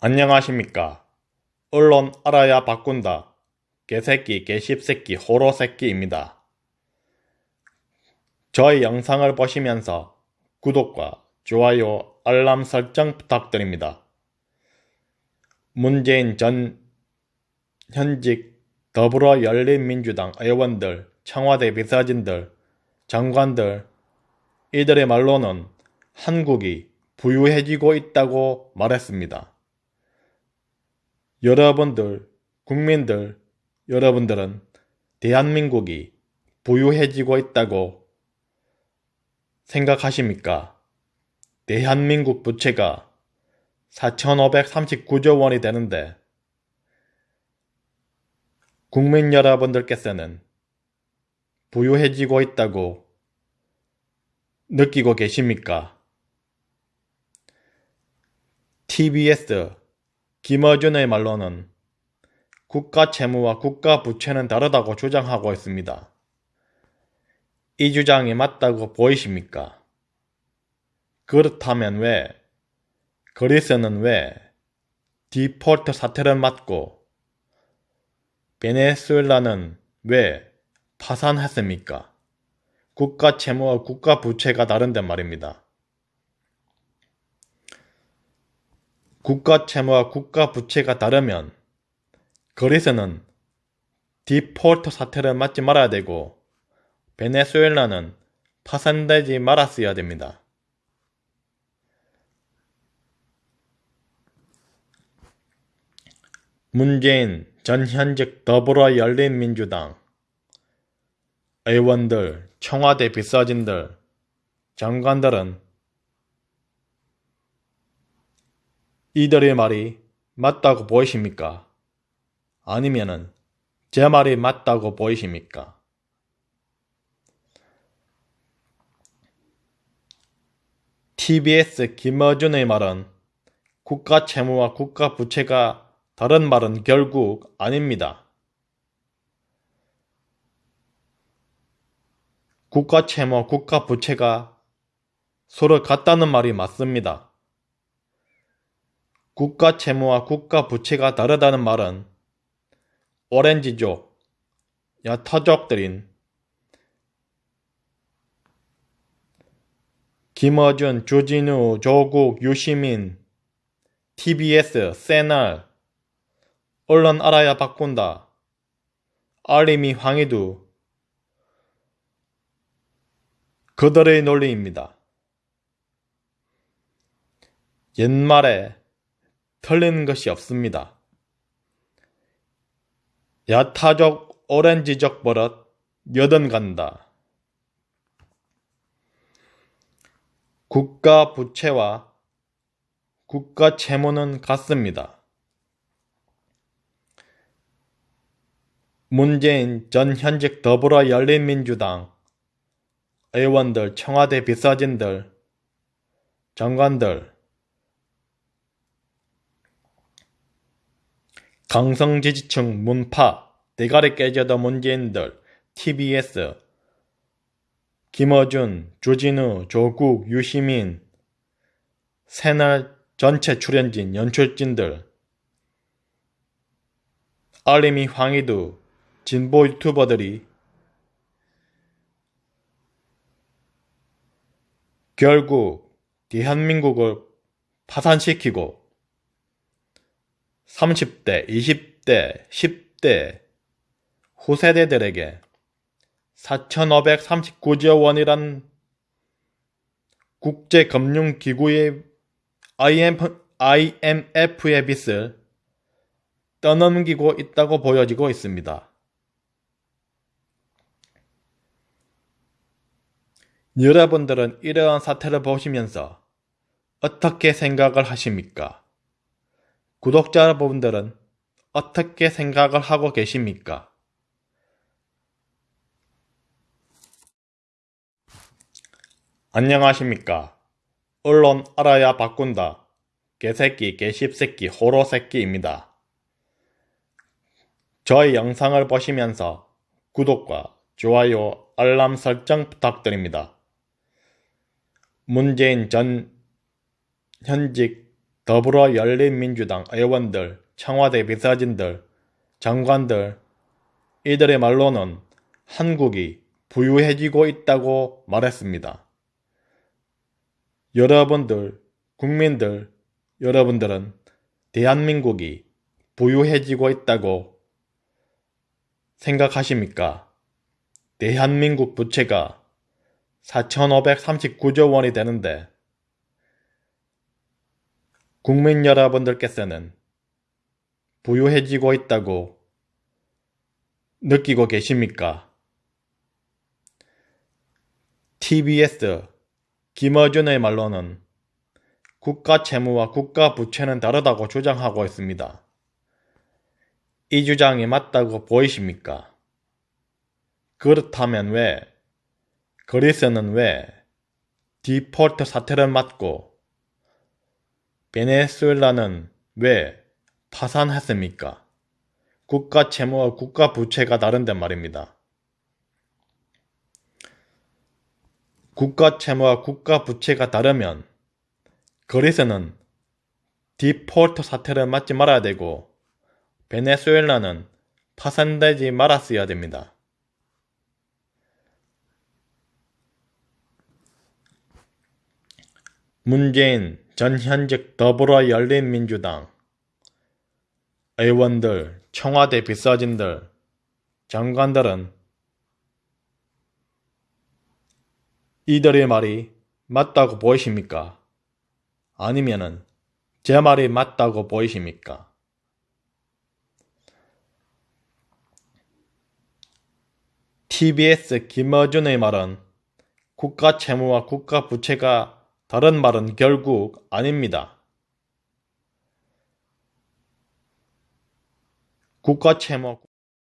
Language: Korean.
안녕하십니까. 언론 알아야 바꾼다. 개새끼, 개십새끼, 호로새끼입니다. 저희 영상을 보시면서 구독과 좋아요, 알람 설정 부탁드립니다. 문재인 전 현직 더불어 열린민주당 의원들, 청와대 비서진들, 장관들 이들의 말로는 한국이 부유해지고 있다고 말했습니다. 여러분들, 국민들, 여러분들은 대한민국이 부유해지고 있다고 생각하십니까? 대한민국 부채가 4,539조 원이 되는데 국민 여러분들께서는 부유해지고 있다고 느끼고 계십니까? TBS 김어준의 말로는 국가 채무와 국가 부채는 다르다고 주장하고 있습니다. 이 주장이 맞다고 보이십니까? 그렇다면 왜 그리스는 왜 디폴트 사태를 맞고 베네수엘라는 왜 파산했습니까? 국가 채무와 국가 부채가 다른데 말입니다. 국가 채무와 국가 부채가 다르면 그리스는 디폴트 사태를 맞지 말아야 되고 베네수엘라는 파산되지 말았어야 됩니다. 문재인 전 현직 더불어 열린민주당 의원들, 청와대 비서진들, 장관들은 이들의 말이 맞다고 보이십니까? 아니면은 제 말이 맞다고 보이십니까? TBS 김어준의 말은 국가 채무와 국가 부채가 다른 말은 결국 아닙니다. 국가 채무, 국가 부채가 서로 같다는 말이 맞습니다. 국가 채무와 국가 부채가 다르다는 말은 오렌지족, 야타족들인 김어준, 주진우, 조국, 유시민, TBS, 세날, 언론 알아야 바꾼다, 알림이 황희두, 그들의 논리입니다. 옛말에 틀린 것이 없습니다. 야타적 오렌지적 버릇 여든 간다. 국가 부채와 국가 채무는 같습니다. 문재인 전 현직 더불어 열린민주당 의원들, 청와대 비서진들, 장관들, 강성지지층 문파 대가리 깨져도 문재인들 TBS 김어준, 주진우, 조국, 유시민 새날 전체 출연진, 연출진들 알림이 황희두 진보 유튜버들이 결국 대한민국을 파산시키고 30대, 20대, 10대 후세대들에게 4,539조 원이란 국제금융기구의 IMF의 빚을 떠넘기고 있다고 보여지고 있습니다. 여러분들은 이러한 사태를 보시면서 어떻게 생각을 하십니까? 구독자 여러분들은 어떻게 생각을 하고 계십니까? 안녕하십니까? 언론 알아야 바꾼다. 개새끼, 개십새끼, 호로새끼입니다. 저희 영상을 보시면서 구독과 좋아요, 알람 설정 부탁드립니다. 문재인 전 현직 더불어 열린민주당 의원들, 청와대 비서진들, 장관들 이들의 말로는 한국이 부유해지고 있다고 말했습니다. 여러분들, 국민들, 여러분들은 대한민국이 부유해지고 있다고 생각하십니까? 대한민국 부채가 4,539조 원이 되는데 국민 여러분들께서는 부유해지고 있다고 느끼고 계십니까? TBS 김어준의 말로는 국가 채무와 국가 부채는 다르다고 주장하고 있습니다. 이 주장이 맞다고 보이십니까? 그렇다면 왜 그리스는 왜 디폴트 사태를 맞고 베네수엘라는 왜 파산했습니까? 국가 채무와 국가 부채가 다른데 말입니다. 국가 채무와 국가 부채가 다르면 그리스는 디폴트 사태를 맞지 말아야 되고 베네수엘라는 파산되지 말았어야 됩니다. 문재인 전 현직 더불어 열린민주당 의원들, 청와대 비서진들, 장관들은 이들의 말이 맞다고 보이십니까? 아니면은 제 말이 맞다고 보이십니까? TBS 김어준의 말은 국가 채무와 국가 부채가 다른 말은 결국 아닙니다. 국가 채무